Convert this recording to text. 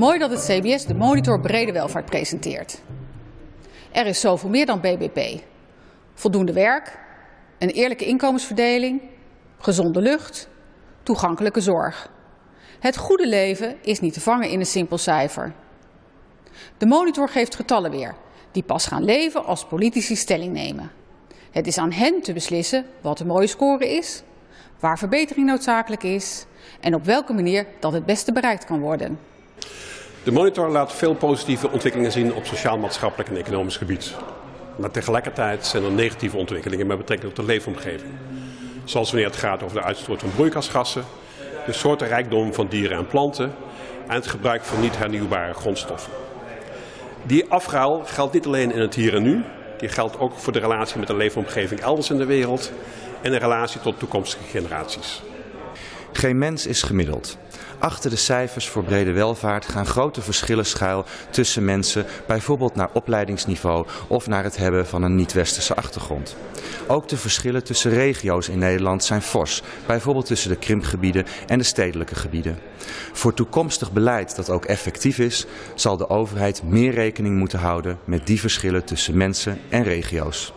Mooi dat het CBS de monitor brede welvaart presenteert. Er is zoveel meer dan BBP. Voldoende werk, een eerlijke inkomensverdeling, gezonde lucht, toegankelijke zorg. Het goede leven is niet te vangen in een simpel cijfer. De monitor geeft getallen weer, die pas gaan leven als politici stelling nemen. Het is aan hen te beslissen wat een mooie score is, waar verbetering noodzakelijk is en op welke manier dat het beste bereikt kan worden. De monitor laat veel positieve ontwikkelingen zien op sociaal-maatschappelijk en economisch gebied. Maar tegelijkertijd zijn er negatieve ontwikkelingen met betrekking tot de leefomgeving. Zoals wanneer het gaat over de uitstoot van broeikasgassen, de soortenrijkdom van dieren en planten en het gebruik van niet hernieuwbare grondstoffen. Die afruil geldt niet alleen in het hier en nu, die geldt ook voor de relatie met de leefomgeving elders in de wereld en de relatie tot toekomstige generaties. Geen mens is gemiddeld. Achter de cijfers voor brede welvaart gaan grote verschillen schuil tussen mensen, bijvoorbeeld naar opleidingsniveau of naar het hebben van een niet-westerse achtergrond. Ook de verschillen tussen regio's in Nederland zijn fors, bijvoorbeeld tussen de krimpgebieden en de stedelijke gebieden. Voor toekomstig beleid dat ook effectief is, zal de overheid meer rekening moeten houden met die verschillen tussen mensen en regio's.